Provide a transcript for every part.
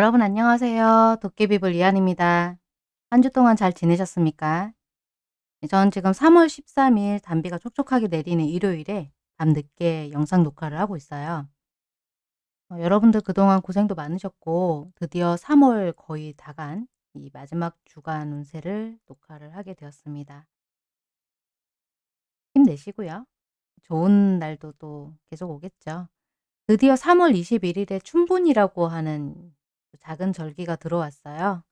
여러분 안녕하세요. 도깨비불 이한입니다. 한 주 동안 잘 지내셨습니까? 네, 전 지금 3월 13일 단비가 촉촉하게 내리는 일요일에 밤늦게 영상 녹화를 하고 있어요. 어, 여러분들 그동안 고생도 많으셨고 드디어 3월 거의 다간 이 마지막 주간 운세를 녹화를 하게 되었습니다. 힘내시고요. 좋은 날도 또 계속 오겠죠. 드디어 3월 21일에 춘분이라고 하는 작은 절기가 들어왔어요.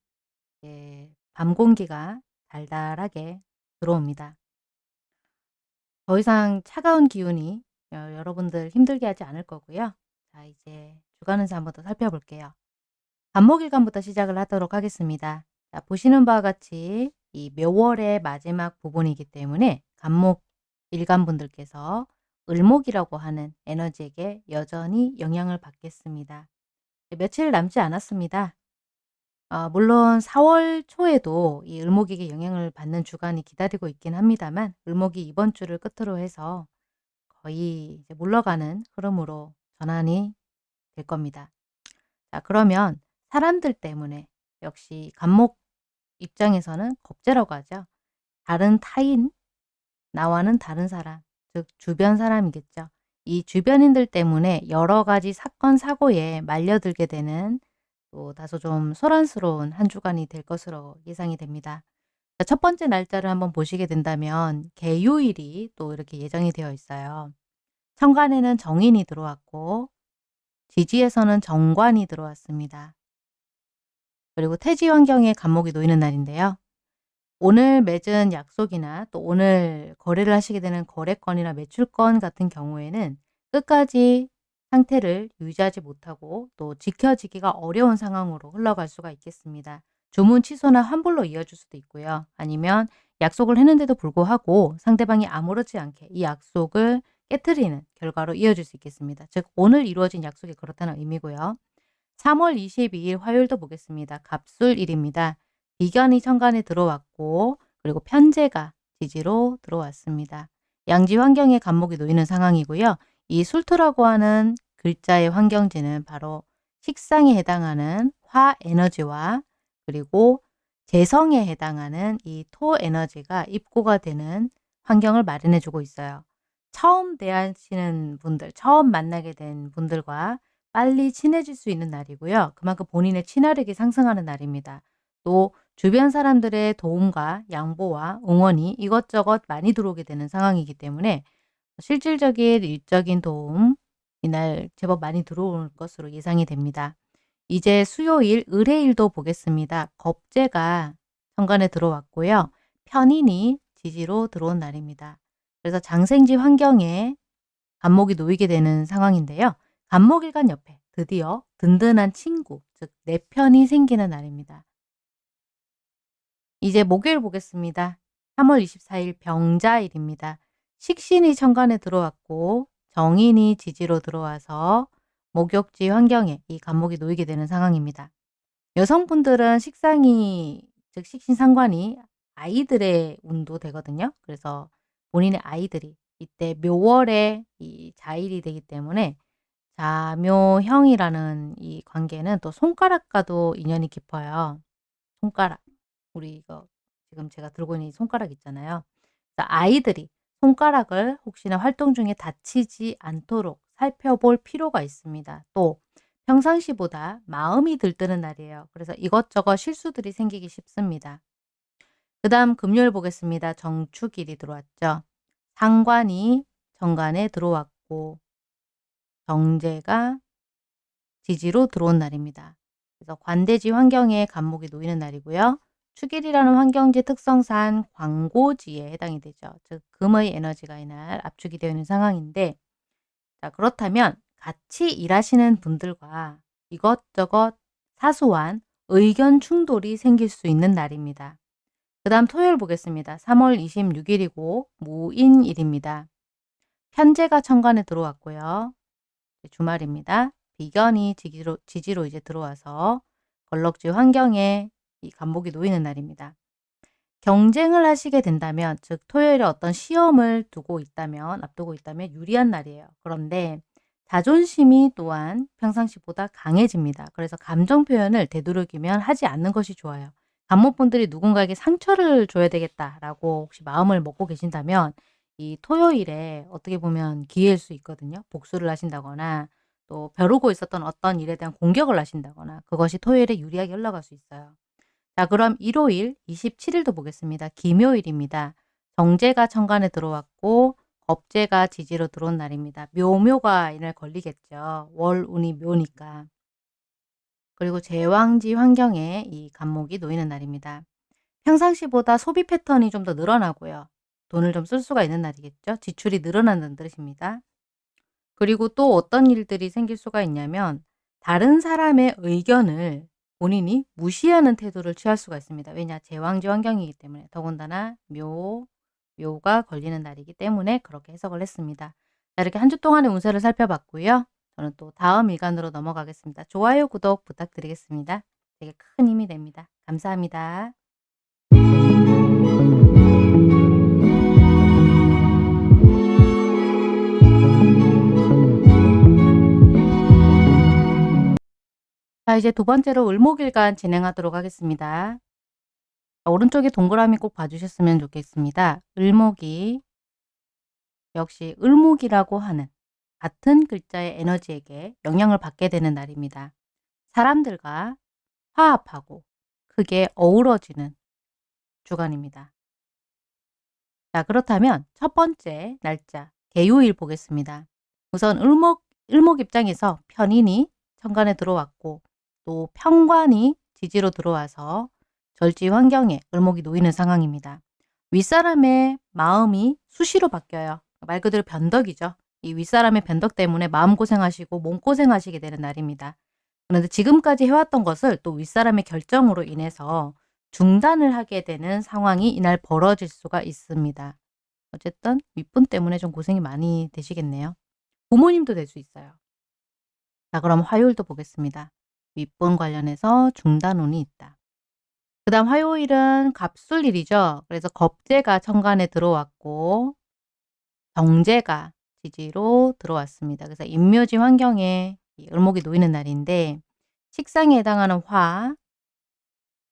예, 밤 공기가 달달하게 들어옵니다. 더 이상 차가운 기운이 여, 여러분들 힘들게 하지 않을 거고요. 자 이제 주간 운세 한번 더 살펴볼게요. 간목일간부터 시작을 하도록 하겠습니다. 자, 보시는 바와 같이 이 묘월의 마지막 부분이기 때문에 간목 일간분들께서 을목이라고 하는 에너지에게 여전히 영향을 받겠습니다. 며칠 남지 않았습니다. 아, 물론 4월 초에도 이 을목에게 영향을 받는 주간이 기다리고 있긴 합니다만 을목이 이번 주를 끝으로 해서 거의 물러가는 흐름으로 전환이 될 겁니다. 자 그러면 사람들 때문에 역시 간목 입장에서는 겁재라고 하죠. 다른 타인, 나와는 다른 사람, 즉 주변 사람이겠죠. 이 주변인들 때문에 여러 가지 사건 사고에 말려들게 되는 또 다소 좀 소란스러운 한 주간이 될 것으로 예상이 됩니다. 첫 번째 날짜를 한번 보시게 된다면 개요일이 또 이렇게 예정이 되어 있어요. 천간에는 정인이 들어왔고 지지에서는 정관이 들어왔습니다. 그리고 태지 환경에 간목이 놓이는 날인데요. 오늘 맺은 약속이나 또 오늘 거래를 하시게 되는 거래건이나 매출건 같은 경우에는 끝까지 상태를 유지하지 못하고 또 지켜지기가 어려운 상황으로 흘러갈 수가 있겠습니다. 주문 취소나 환불로 이어질 수도 있고요. 아니면 약속을 했는데도 불구하고 상대방이 아무렇지 않게 이 약속을 깨뜨리는 결과로 이어질 수 있겠습니다. 즉 오늘 이루어진 약속이 그렇다는 의미고요. 3월 22일 화요일도 보겠습니다. 갑술일입니다. 비견이 천간에 들어왔고 그리고 편제가 지지로 들어왔습니다. 양지 환경에 간목이 놓이는 상황이고요. 이 술토라고 하는 글자의 환경지는 바로 식상에 해당하는 화 에너지와 그리고 재성에 해당하는 이 토 에너지가 입고가 되는 환경을 마련해 주고 있어요. 처음 대하시는 분들, 처음 만나게 된 분들과 빨리 친해질 수 있는 날이고요. 그만큼 본인의 친화력이 상승하는 날입니다. 또 주변 사람들의 도움과 양보와 응원이 이것저것 많이 들어오게 되는 상황이기 때문에 실질적인 일적인 도움 이날 제법 많이 들어올 것으로 예상이 됩니다. 이제 수요일 의뢰일도 보겠습니다. 겁재가 현관에 들어왔고요. 편인이 지지로 들어온 날입니다. 그래서 장생지 환경에 간목이 놓이게 되는 상황인데요. 간목일간 옆에 드디어 든든한 친구, 즉 내 편이 생기는 날입니다. 이제 목요일 보겠습니다. 3월 24일 병자일입니다. 식신이 천간에 들어왔고 정인이 지지로 들어와서 목욕지 환경에 이 간목이 놓이게 되는 상황입니다. 여성분들은 식상이 즉 식신 상관이 아이들의 운도 되거든요. 그래서 본인의 아이들이 이때 묘월에 이 자일이 되기 때문에 자묘형이라는 이 관계는 또 손가락과도 인연이 깊어요. 손가락. 우리 이거 지금 제가 들고 있는 손가락 있잖아요. 아이들이 손가락을 혹시나 활동 중에 다치지 않도록 살펴볼 필요가 있습니다. 또 평상시보다 마음이 들뜨는 날이에요. 그래서 이것저것 실수들이 생기기 쉽습니다. 그 다음 금요일 보겠습니다. 정축일이 들어왔죠. 상관이 정관에 들어왔고 정제가 지지로 들어온 날입니다. 그래서 관대지 환경에 간목이 놓이는 날이고요. 축일이라는 환경지 특성상 광고지에 해당이 되죠. 즉 금의 에너지가 이날 압축이 되어 있는 상황인데 자 그렇다면 같이 일하시는 분들과 이것저것 사소한 의견 충돌이 생길 수 있는 날입니다. 그 다음 토요일 보겠습니다. 3월 26일이고 무인일입니다. 편제가 천간에 들어왔고요. 주말입니다. 비견이 지지로, 지지로 이제 들어와서 걸럭지 환경에 이 간목이 놓이는 날입니다. 경쟁을 하시게 된다면 즉 토요일에 어떤 시험을 두고 있다면 앞두고 있다면 유리한 날이에요. 그런데 자존심이 또한 평상시보다 강해집니다. 그래서 감정 표현을 되도록이면 하지 않는 것이 좋아요. 간목분들이 누군가에게 상처를 줘야 되겠다라고 혹시 마음을 먹고 계신다면 이 토요일에 어떻게 보면 기회일 수 있거든요. 복수를 하신다거나 또 벼르고 있었던 어떤 일에 대한 공격을 하신다거나 그것이 토요일에 유리하게 흘러갈 수 있어요. 자 그럼 일요일 27일도 보겠습니다. 김요일입니다. 정제가 천간에 들어왔고 겁재가 지지로 들어온 날입니다. 묘묘가 이날 걸리겠죠. 월운이 묘니까. 그리고 제왕지 환경에 이 간목이 놓이는 날입니다. 평상시보다 소비 패턴이 좀 더 늘어나고요. 돈을 좀 쓸 수가 있는 날이겠죠. 지출이 늘어난다는 뜻입니다. 그리고 또 어떤 일들이 생길 수가 있냐면 다른 사람의 의견을 본인이 무시하는 태도를 취할 수가 있습니다. 왜냐? 제왕지 환경이기 때문에 더군다나 묘, 묘가 걸리는 날이기 때문에 그렇게 해석을 했습니다. 자, 이렇게 한 주 동안의 운세를 살펴봤고요. 저는 또 다음 일간으로 넘어가겠습니다. 좋아요, 구독 부탁드리겠습니다. 되게 큰 힘이 됩니다. 감사합니다. 자 이제 두 번째로 을목일간 진행하도록 하겠습니다. 오른쪽에 동그라미 꼭 봐주셨으면 좋겠습니다. 을목이 역시 을목이라고 하는 같은 글자의 에너지에게 영향을 받게 되는 날입니다. 사람들과 화합하고 크게 어우러지는 주간입니다. 자 그렇다면 첫 번째 날짜 개요일 보겠습니다. 우선 을목, 을목 입장에서 편인이 천간에 들어왔고 또 평관이 지지로 들어와서 절지 환경에 을목이 놓이는 상황입니다. 윗사람의 마음이 수시로 바뀌어요. 말 그대로 변덕이죠. 이 윗사람의 변덕 때문에 마음고생하시고 몸고생하시게 되는 날입니다. 그런데 지금까지 해왔던 것을 또 윗사람의 결정으로 인해서 중단을 하게 되는 상황이 이날 벌어질 수가 있습니다. 어쨌든 윗분 때문에 좀 고생이 많이 되시겠네요. 부모님도 될 수 있어요. 자 그럼 화요일도 보겠습니다. 윗분 관련해서 중단운이 있다. 그 다음 화요일은 갑술일이죠. 그래서 겁재가 천간에 들어왔고 정제가 지지로 들어왔습니다. 그래서 인묘지 환경에 을목이 놓이는 날인데 식상에 해당하는 화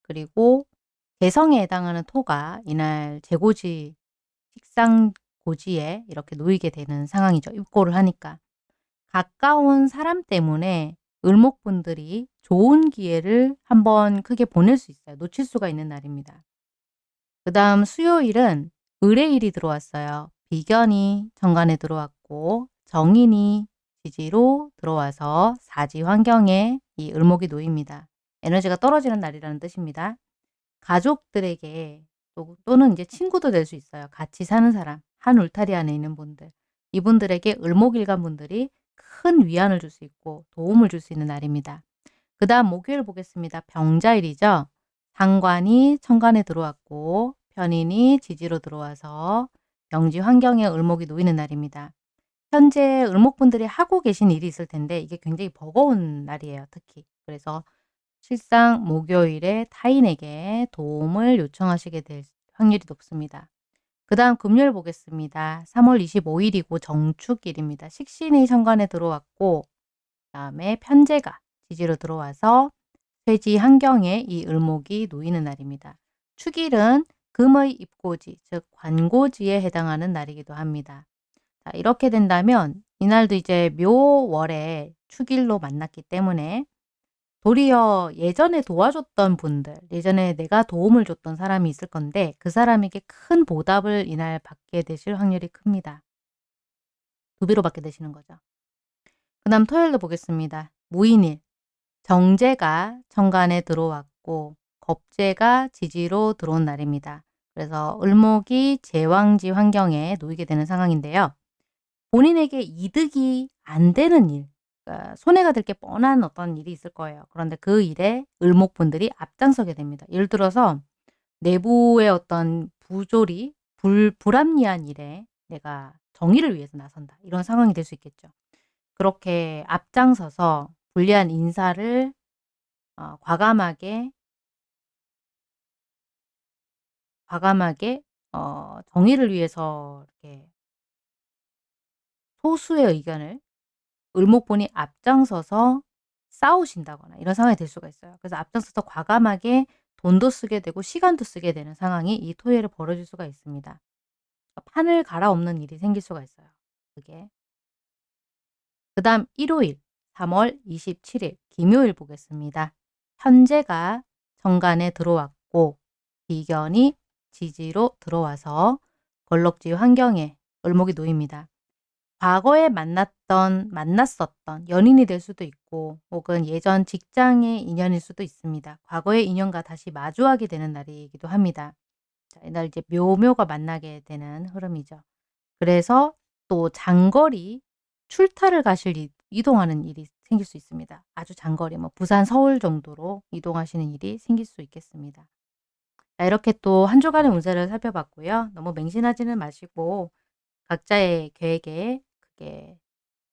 그리고 개성에 해당하는 토가 이날 재고지 식상 고지에 이렇게 놓이게 되는 상황이죠. 입고를 하니까. 가까운 사람 때문에 을목분들이 좋은 기회를 한번 크게 보낼 수 있어요. 놓칠 수가 있는 날입니다. 그 다음 수요일은 을의 일이 들어왔어요. 비견이 정관에 들어왔고 정인이 지지로 들어와서 사지 환경에 이 을목이 놓입니다. 에너지가 떨어지는 날이라는 뜻입니다. 가족들에게 또, 또는 이제 친구도 될 수 있어요. 같이 사는 사람, 한 울타리 안에 있는 분들. 이분들에게 을목일간 분들이 큰 위안을 줄 수 있고 도움을 줄 수 있는 날입니다. 그 다음 목요일 보겠습니다. 병자일이죠. 상관이 천간에 들어왔고 편인이 지지로 들어와서 영지 환경에 을목이 놓이는 날입니다. 현재 을목분들이 하고 계신 일이 있을 텐데 이게 굉장히 버거운 날이에요. 특히. 그래서 실상 목요일에 타인에게 도움을 요청하시게 될 확률이 높습니다. 그 다음 금요일 보겠습니다. 3월 25일이고 정축일입니다. 식신이 현관에 들어왔고 그 다음에 편제가 지지로 들어와서 쇠지 환경에 이 을목이 놓이는 날입니다. 축일은 금의 입고지, 즉 관고지에 해당하는 날이기도 합니다. 자, 이렇게 된다면 이날도 이제 묘월에 축일로 만났기 때문에 도리어 예전에 도와줬던 분들, 예전에 내가 도움을 줬던 사람이 있을 건데 그 사람에게 큰 보답을 이날 받게 되실 확률이 큽니다. 두 배로 받게 되시는 거죠. 그 다음 토요일도 보겠습니다. 무인일, 정제가 천간에 들어왔고 겁제가 지지로 들어온 날입니다. 그래서 을목이 제왕지 환경에 놓이게 되는 상황인데요. 본인에게 이득이 안 되는 일, 그러니까 손해가 될 게 뻔한 어떤 일이 있을 거예요. 그런데 그 일에 을목분들이 앞장서게 됩니다. 예를 들어서 내부의 어떤 부조리, 불, 불합리한 일에 내가 정의를 위해서 나선다. 이런 상황이 될 수 있겠죠. 그렇게 앞장서서 불리한 인사를 어, 과감하게 과감하게 어, 정의를 위해서 이렇게 소수의 의견을 을목분이 앞장서서 싸우신다거나 이런 상황이 될 수가 있어요. 그래서 앞장서서 과감하게 돈도 쓰게 되고 시간도 쓰게 되는 상황이 이 토요일에 벌어질 수가 있습니다. 판을 갈아엎는 일이 생길 수가 있어요. 그게. 그 다음 일요일 3월 27일 김요일 보겠습니다. 현재가 정관에 들어왔고 비견이 지지로 들어와서 걸럭지 환경에 을목이 놓입니다. 과거에 만났던 만났었던 연인이 될 수도 있고 혹은 예전 직장의 인연일 수도 있습니다. 과거의 인연과 다시 마주하게 되는 날이기도 합니다. 자, 이날 이제 묘묘가 만나게 되는 흐름이죠. 그래서 또 장거리 출타를 가실 이, 이동하는 일이 생길 수 있습니다. 아주 장거리 뭐 부산 서울 정도로 이동하시는 일이 생길 수 있겠습니다. 자, 이렇게 또 한 주간의 운세를 살펴봤고요. 너무 맹신하지는 마시고 각자의 계획에 그게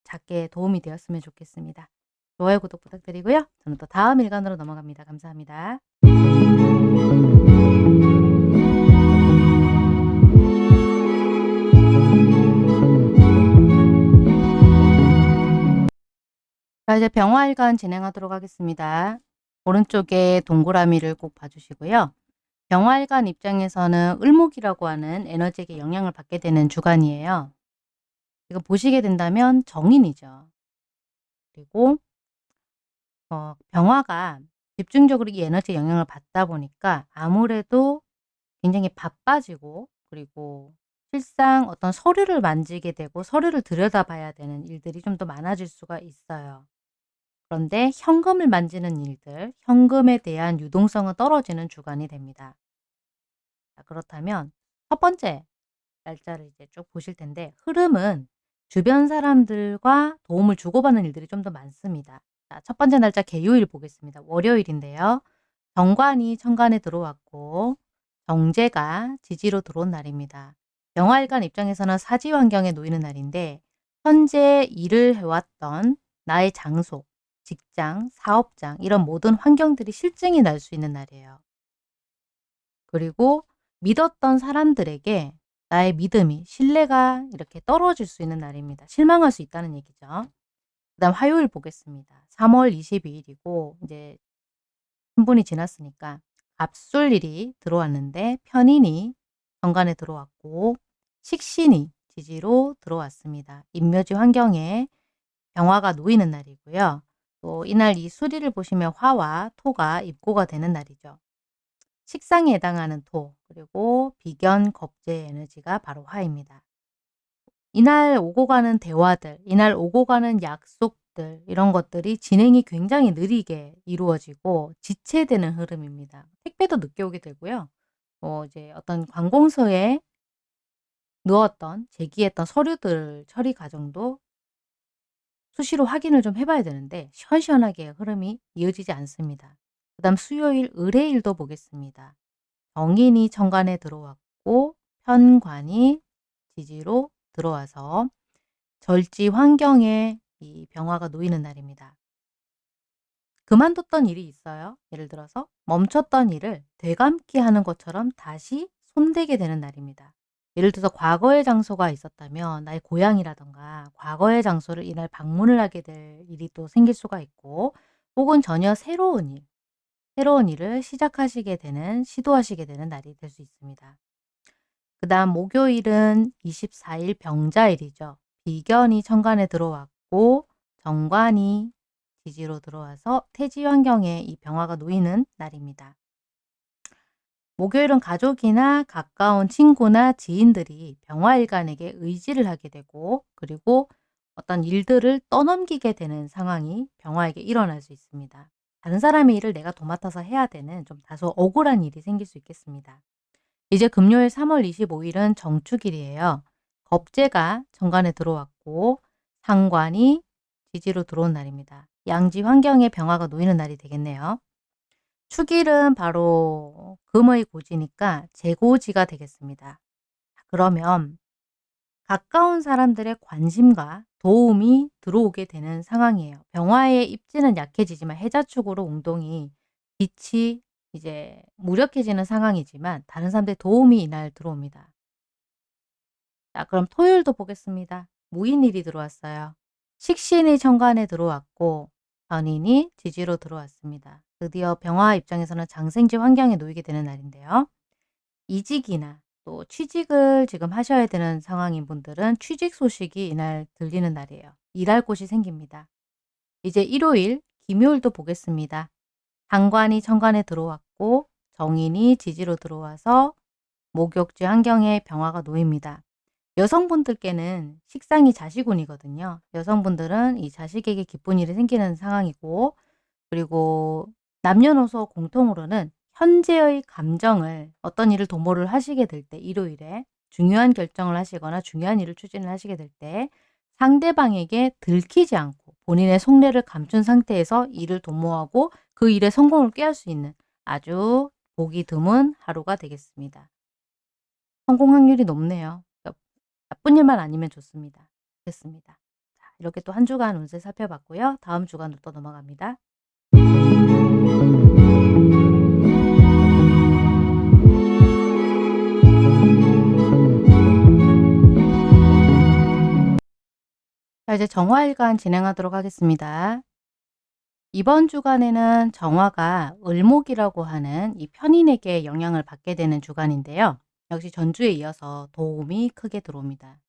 작게 도움이 되었으면 좋겠습니다. 좋아요, 구독 부탁드리고요. 저는 또 다음 일간으로 넘어갑니다. 감사합니다. 자, 이제 병화일간 진행하도록 하겠습니다. 오른쪽에 동그라미를 꼭 봐주시고요. 병화일간 입장에서는 을목이라고 하는 에너지에게 영향을 받게 되는 주간이에요. 이거 보시게 된다면 정인이죠. 그리고 어, 병화가 집중적으로 이 에너지에 영향을 받다 보니까 아무래도 굉장히 바빠지고 그리고 실상 어떤 서류를 만지게 되고 서류를 들여다봐야 되는 일들이 좀 더 많아질 수가 있어요. 그런데 현금을 만지는 일들, 현금에 대한 유동성은 떨어지는 주간이 됩니다. 자, 그렇다면 첫 번째 날짜를 이제 쭉 보실 텐데 흐름은 주변 사람들과 도움을 주고받는 일들이 좀 더 많습니다. 자, 첫 번째 날짜 개요일 보겠습니다. 월요일인데요. 정관이 천간에 들어왔고 정제가 지지로 들어온 날입니다. 영화일관 입장에서는 사지 환경에 놓이는 날인데 현재 일을 해왔던 나의 장소, 직장, 사업장 이런 모든 환경들이 실증이 날 수 있는 날이에요. 그리고 믿었던 사람들에게 나의 믿음이 신뢰가 이렇게 떨어질 수 있는 날입니다. 실망할 수 있다는 얘기죠. 그 다음 화요일 보겠습니다. 3월 22일이고 이제 신분이 지났으니까 압술일이 들어왔는데 편인이 정관에 들어왔고 식신이 지지로 들어왔습니다. 인묘지 환경에 병화가 놓이는 날이고요. 또 이날 이 수리를 보시면 화와 토가 입고가 되는 날이죠. 식상에 해당하는 토, 그리고 비견, 겁재 에너지가 바로 화입니다. 이날 오고 가는 대화들, 이날 오고 가는 약속들 이런 것들이 진행이 굉장히 느리게 이루어지고 지체되는 흐름입니다. 택배도 늦게 오게 되고요. 뭐 이제 어떤 관공서에 넣었던 제기했던 서류들 처리 과정도 수시로 확인을 좀 해봐야 되는데 시원시원하게 흐름이 이어지지 않습니다. 그 다음 수요일 의뢰일도 보겠습니다. 정인이 천간에 들어왔고 편관이 지지로 들어와서 절지 환경에 이 병화가 놓이는 날입니다. 그만뒀던 일이 있어요. 예를 들어서 멈췄던 일을 되감기 하는 것처럼 다시 손대게 되는 날입니다. 예를 들어서 과거의 장소가 있었다면 나의 고향이라던가 과거의 장소를 이날 방문을 하게 될 일이 또 생길 수가 있고 혹은 전혀 새로운 일, 새로운 일을 시작하시게 되는, 시도하시게 되는 날이 될 수 있습니다. 그 다음 목요일은 24일 병자일이죠. 비견이 천간에 들어왔고 정관이 지지로 들어와서 태지 환경에 이 병화가 놓이는 날입니다. 목요일은 가족이나 가까운 친구나 지인들이 병화일간에게 의지를 하게 되고 그리고 어떤 일들을 떠넘기게 되는 상황이 병화에게 일어날 수 있습니다. 다른 사람의 일을 내가 도맡아서 해야 되는 좀 다소 억울한 일이 생길 수 있겠습니다. 이제 금요일 3월 25일은 정축일이에요. 겁재가 정관에 들어왔고 상관이 지지로 들어온 날입니다. 양지 환경에 병화가 놓이는 날이 되겠네요. 축일은 바로 금의 고지니까 재고지가 되겠습니다. 그러면 가까운 사람들의 관심과 도움이 들어오게 되는 상황이에요. 병화의 입지는 약해지지만 해자축으로 운동이 빛이 이제 무력해지는 상황이지만 다른 사람들의 도움이 이날 들어옵니다. 자, 그럼 토요일도 보겠습니다. 무인일이 들어왔어요. 식신이 천간에 들어왔고 변인이 지지로 들어왔습니다. 드디어 병화 입장에서는 장생지 환경에 놓이게 되는 날인데요. 이직이나 또 취직을 지금 하셔야 되는 상황인 분들은 취직 소식이 이날 들리는 날이에요. 일할 곳이 생깁니다. 이제 일요일, 김요일도 보겠습니다. 상관이 천간에 들어왔고 정인이 지지로 들어와서 목욕지 환경에 병화가 놓입니다. 여성분들께는 식상이 자식운이거든요. 여성분들은 이 자식에게 기쁜 일이 생기는 상황이고 그리고 남녀노소 공통으로는 현재의 감정을 어떤 일을 도모를 하시게 될 때 일요일에 중요한 결정을 하시거나 중요한 일을 추진을 하시게 될 때 상대방에게 들키지 않고 본인의 속내를 감춘 상태에서 일을 도모하고 그 일의 성공을 꾀할 수 있는 아주 보기 드문 하루가 되겠습니다. 성공 확률이 높네요. 그러니까 나쁜 일만 아니면 좋습니다. 됐습니다. 자, 이렇게 또 한 주간 운세 살펴봤고요. 다음 주간으로 또 넘어갑니다. 자 이제 정화일간 진행하도록 하겠습니다. 이번 주간에는 정화가 을목이라고 하는 이 편인에게 영향을 받게 되는 주간인데요. 역시 전주에 이어서 도움이 크게 들어옵니다.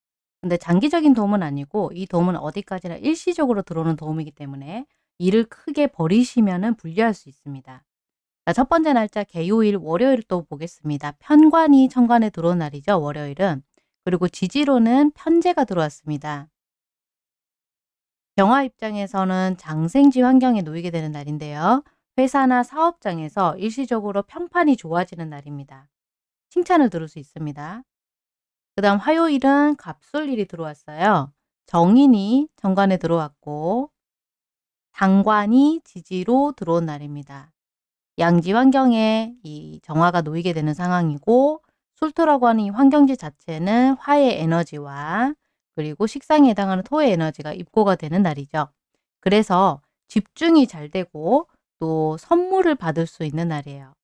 근데 장기적인 도움은 아니고 이 도움은 어디까지나 일시적으로 들어오는 도움이기 때문에 일을 크게 버리시면 불리할 수 있습니다. 자, 첫 번째 날짜 개요일 월요일 또 보겠습니다. 편관이 천관에 들어온 날이죠. 월요일은. 그리고 지지로는 편제가 들어왔습니다. 병화 입장에서는 장생지 환경에 놓이게 되는 날인데요. 회사나 사업장에서 일시적으로 평판이 좋아지는 날입니다. 칭찬을 들을 수 있습니다. 그 다음 화요일은 갑술일이 들어왔어요. 정인이 정관에 들어왔고 상관이 지지로 들어온 날입니다. 양지 환경에 이 정화가 놓이게 되는 상황이고 술토라고 하는 이 환경지 자체는 화의 에너지와 그리고 식상에 해당하는 토의 에너지가 입고가 되는 날이죠. 그래서 집중이 잘 되고 또 선물을 받을 수 있는 날이에요.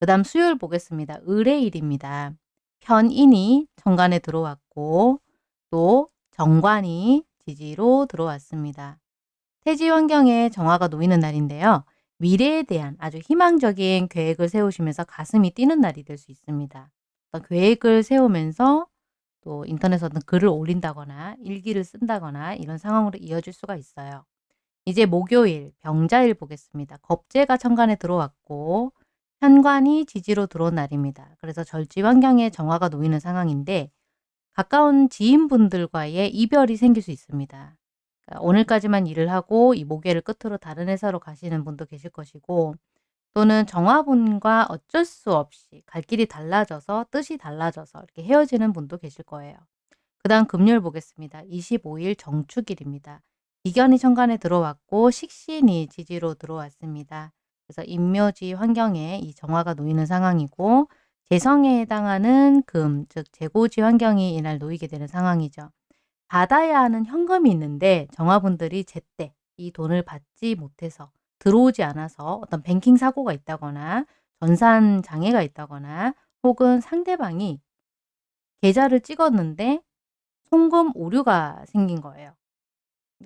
그 다음 수요일 보겠습니다. 을의일입니다. 편인이 정관에 들어왔고 또 정관이 지지로 들어왔습니다. 태지 환경에 정화가 놓이는 날인데요. 미래에 대한 아주 희망적인 계획을 세우시면서 가슴이 뛰는 날이 될 수 있습니다. 계획을 세우면서 또 인터넷에 어떤 글을 올린다거나 일기를 쓴다거나 이런 상황으로 이어질 수가 있어요. 이제 목요일 병자일 보겠습니다. 겁재가 천간에 들어왔고 현관이 지지로 들어온 날입니다. 그래서 절지 환경에 정화가 놓이는 상황인데 가까운 지인분들과의 이별이 생길 수 있습니다. 그러니까 오늘까지만 일을 하고 이 목요일 끝으로 다른 회사로 가시는 분도 계실 것이고 또는 정화분과 어쩔 수 없이 갈 길이 달라져서 뜻이 달라져서 이렇게 헤어지는 분도 계실 거예요. 그 다음 금요일 보겠습니다. 25일 정축일입니다. 이견이 천간에 들어왔고 식신이 지지로 들어왔습니다. 그래서 임묘지 환경에 이 정화가 놓이는 상황이고 재성에 해당하는 금, 즉 재고지 환경이 이날 놓이게 되는 상황이죠. 받아야 하는 현금이 있는데 정화분들이 제때 이 돈을 받지 못해서 들어오지 않아서 어떤 뱅킹 사고가 있다거나 전산 장애가 있다거나 혹은 상대방이 계좌를 찍었는데 송금 오류가 생긴 거예요.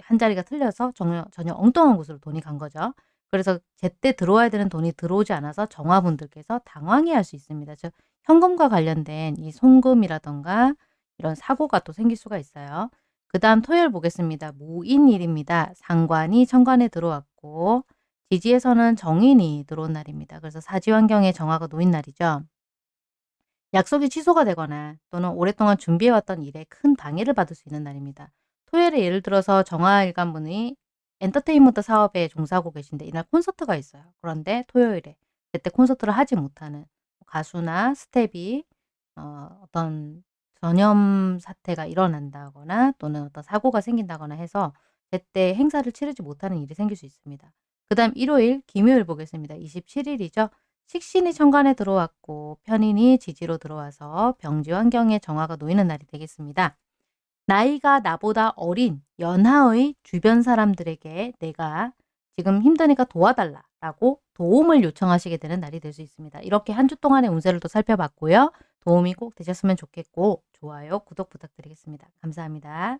한 자리가 틀려서 전혀, 전혀 엉뚱한 곳으로 돈이 간 거죠. 그래서 제때 들어와야 되는 돈이 들어오지 않아서 정화분들께서 당황해 할 수 있습니다. 즉 현금과 관련된 이 송금이라던가 이런 사고가 또 생길 수가 있어요. 그 다음 토요일 보겠습니다. 무인일입니다. 상관이 천관에 들어왔고 지지에서는 정인이 들어온 날입니다. 그래서 사지 환경에 정화가 놓인 날이죠. 약속이 취소가 되거나 또는 오랫동안 준비해왔던 일에 큰 방해를 받을 수 있는 날입니다. 토요일에 예를 들어서 정화일관분이 엔터테인먼트 사업에 종사하고 계신데 이날 콘서트가 있어요. 그런데 토요일에 그때 콘서트를 하지 못하는 가수나 스텝이 어, 어떤 전염 사태가 일어난다거나 또는 어떤 사고가 생긴다거나 해서 제때 행사를 치르지 못하는 일이 생길 수 있습니다. 그 다음 일요일, 김요일 보겠습니다. 27일이죠. 식신이 천간에 들어왔고 편인이 지지로 들어와서 병지 환경에 정화가 놓이는 날이 되겠습니다. 나이가 나보다 어린 연하의 주변 사람들에게 내가 지금 힘드니까 도와달라 라고 도움을 요청하시게 되는 날이 될 수 있습니다. 이렇게 한 주 동안의 운세를 또 살펴봤고요. 도움이 꼭 되셨으면 좋겠고 좋아요, 구독 부탁드리겠습니다. 감사합니다.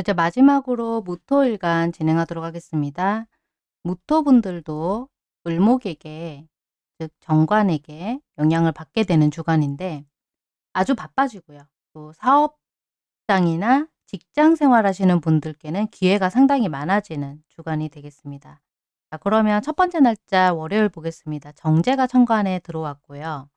이제 마지막으로 무토일간 진행하도록 하겠습니다. 무토분들도 을목에게 즉 정관에게 영향을 받게 되는 주간인데 아주 바빠지고요. 또 사업장이나 직장 생활하시는 분들께는 기회가 상당히 많아지는 주간이 되겠습니다. 자 그러면 첫 번째 날짜 월요일 보겠습니다. 정제가 천간에 들어왔고요.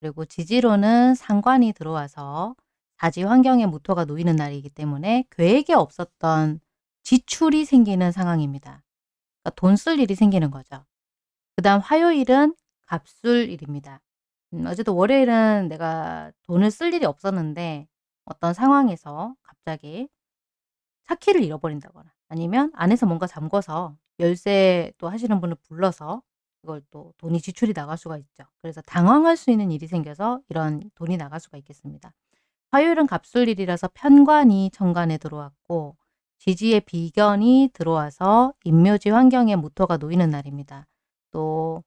그리고 지지로는 상관이 들어와서 다지 환경에 무토가 놓이는 날이기 때문에 계획에 없었던 지출이 생기는 상황입니다. 그러니까 돈 쓸 일이 생기는 거죠. 그 다음 화요일은 갑술일입니다. 음, 어제도 월요일은 내가 돈을 쓸 일이 없었는데 어떤 상황에서 갑자기 차키를 잃어버린다거나 아니면 안에서 뭔가 잠궈서 열쇠 또 하시는 분을 불러서 그걸 또 돈이 지출이 나갈 수가 있죠. 그래서 당황할 수 있는 일이 생겨서 이런 돈이 나갈 수가 있겠습니다. 화요일은 갑술일이라서 편관이 천간에 들어왔고 지지의 비견이 들어와서 인묘지 환경에 무토가 놓이는 날입니다. 또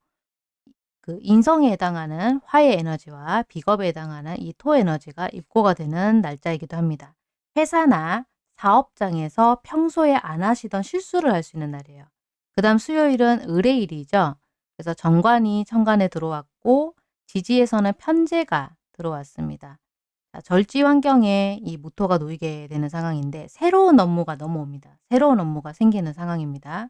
그 인성에 해당하는 화의 에너지와 비겁에 해당하는 이 토 에너지가 입고가 되는 날짜이기도 합니다. 회사나 사업장에서 평소에 안 하시던 실수를 할 수 있는 날이에요. 그 다음 수요일은 을의 일이죠. 그래서 정관이 천간에 들어왔고 지지에서는 편제가 들어왔습니다. 자, 절지 환경에 이 무토가 놓이게 되는 상황인데 새로운 업무가 넘어옵니다. 새로운 업무가 생기는 상황입니다.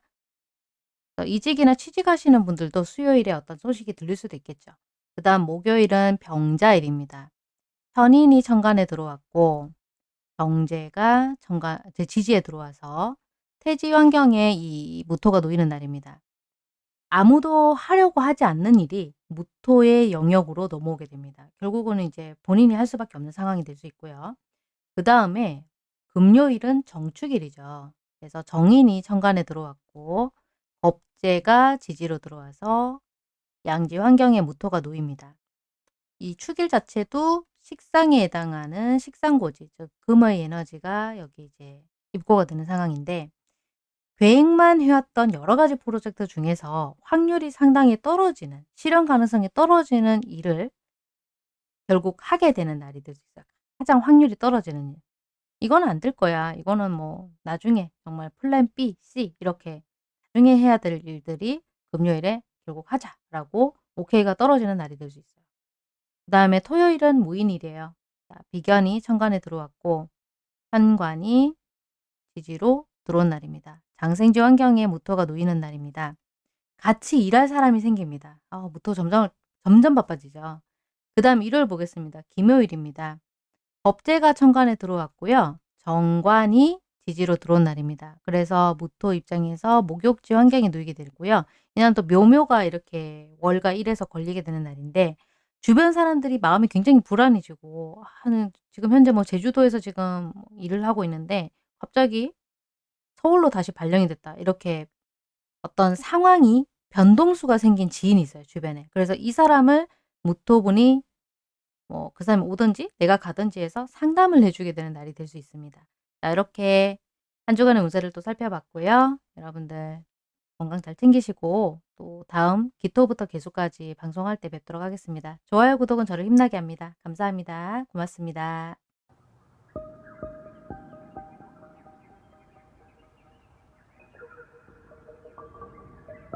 이직이나 취직하시는 분들도 수요일에 어떤 소식이 들릴 수도 있겠죠. 그 다음 목요일은 병자일입니다. 편인이 천간에 들어왔고 병제가 천간, 지지에 들어와서 태지 환경에 이 무토가 놓이는 날입니다. 아무도 하려고 하지 않는 일이 무토의 영역으로 넘어오게 됩니다. 결국은 이제 본인이 할 수밖에 없는 상황이 될 수 있고요. 그 다음에 금요일은 정축일이죠. 그래서 정인이 천간에 들어왔고 법제가 지지로 들어와서 양지 환경에 무토가 놓입니다. 이 축일 자체도 식상에 해당하는 식상고지, 즉 금의 에너지가 여기 이제 입고가 되는 상황인데 계획만 해왔던 여러 가지 프로젝트 중에서 확률이 상당히 떨어지는 실현 가능성이 떨어지는 일을 결국 하게 되는 날이 될 수 있어요. 가장 확률이 떨어지는 일. 이거는 안될 거야. 이거는 뭐 나중에 정말 플랜 B, C 이렇게 나중에 해야 될 일들이 금요일에 결국 하자라고 오케이가 떨어지는 날이 될 수 있어요. 그 다음에 토요일은 무인일이에요. 자, 비견이 천간에 들어왔고 현관이 지지로 들어온 날입니다. 장생지 환경에 무토가 놓이는 날입니다. 같이 일할 사람이 생깁니다. 아, 무토 점점, 점점 바빠지죠. 그 다음 일요일 보겠습니다. 김요일입니다. 법제가 천간에 들어왔고요. 정관이 지지로 들어온 날입니다. 그래서 무토 입장에서 목욕지 환경에 놓이게 되고요. 이날 또 묘묘가 이렇게 월가 1에서 걸리게 되는 날인데 주변 사람들이 마음이 굉장히 불안해지고 하는 지금 현재 뭐 제주도에서 지금 일을 하고 있는데 갑자기 서울로 다시 발령이 됐다. 이렇게 어떤 상황이 변동수가 생긴 지인이 있어요. 주변에. 그래서 이 사람을 무토분이 뭐그 사람이 오든지 내가 가든지 해서 상담을 해주게 되는 날이 될 수 있습니다. 자 이렇게 한 주간의 운세를 또 살펴봤고요. 여러분들 건강 잘 챙기시고 또 다음 기토부터 개수까지 방송할 때 뵙도록 하겠습니다. 좋아요, 구독은 저를 힘나게 합니다. 감사합니다. 고맙습니다.